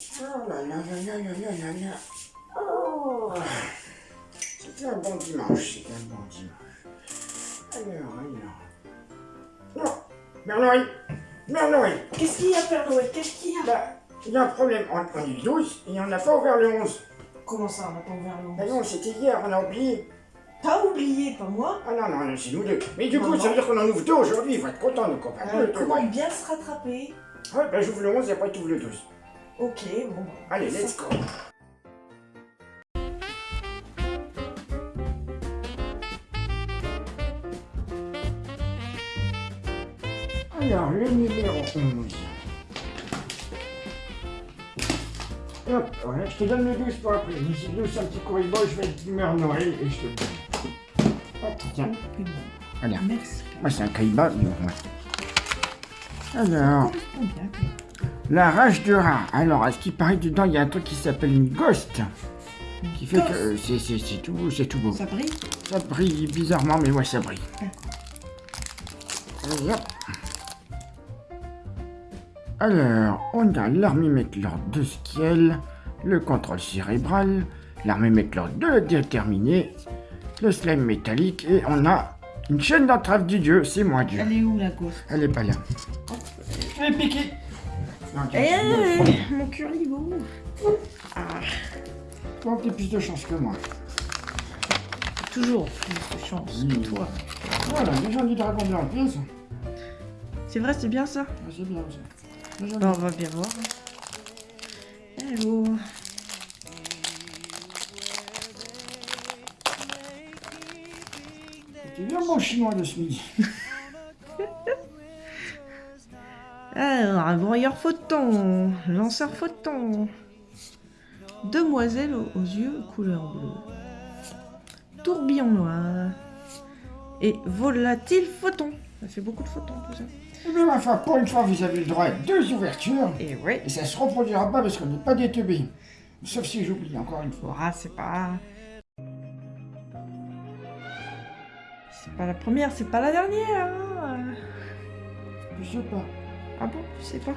Oh là là là là Oh C'était un bon dimanche, c'était un bon dimanche. Alors, alors... Non Bernouille Bernouille Qu'est-ce qu'il y a, Bernouille Qu'est-ce qu'il y a bah, il y a un problème. On, on est le 12 et on n'a pas ouvert le 11. Comment ça, on n'a pas ouvert le 11 Bah non, c'était hier, on a oublié. T'as oublié, pas moi Ah non, non, c'est nous deux. Mais du coup, non. ça veut dire qu'on en ouvre deux aujourd'hui. Il faut être content, donc on va euh. Comment bien se rattraper Ouais, bah j'ouvre le 11 et après tu ouvres le 12. Ok, bon. bah. Allez, let's go. Alors, le numéro 11. Hop, voilà, je te donne le 12 pour après. Mais si le 12 c'est un petit corribo, je vais être d'humeur Noël et je te le donne. Hop, tiens, voilà. Merci. Moi, c'est un caïba, mais bon, ouais. Alors, la rage de rat. Alors, à ce qui paraît, dedans, il y a un truc qui s'appelle une ghost. Qui fait que euh, c'est c'est- c'est tout, beau, c'est tout beau. Ça brille Ça brille bizarrement, mais ouais, ça brille. Allez, hop. Alors, on a l'armée Méclor de Skiel, le contrôle cérébral, l'armée Méclor de la déterminée, le slime métallique, et on a une chaîne d'entrave du dieu, c'est moi Dieu. Elle est où, la ghost? Elle est pas là. Je vais piquer. Non, tu- Eh, mon curribo Ah, Toi, t'as plus de chance que moi. toujours plus de chance que Oui. toi. Voilà, les gens du dragon blanc, bien ça. C'est vrai, c'est bien ça? Ah, C'est bien ça. Bah, on va bien voir. Hello C'était bien bon chinois de ce midi. Alors, un broyeur photon, lanceur photon, demoiselle aux, yeux couleur bleue, tourbillon noir et volatile photon. Ça fait beaucoup de photons tout ça. Eh bien, ma foi, pour une fois, vous avez le droit à deux ouvertures. Et ouais, Et ça se reproduira pas parce qu'on n'est pas des. Sauf si j'oublie, encore une fois. ah, c'est pas... C'est pas la première, c'est pas la dernière. hein. Je sais pas. Ah bon, je sais pas.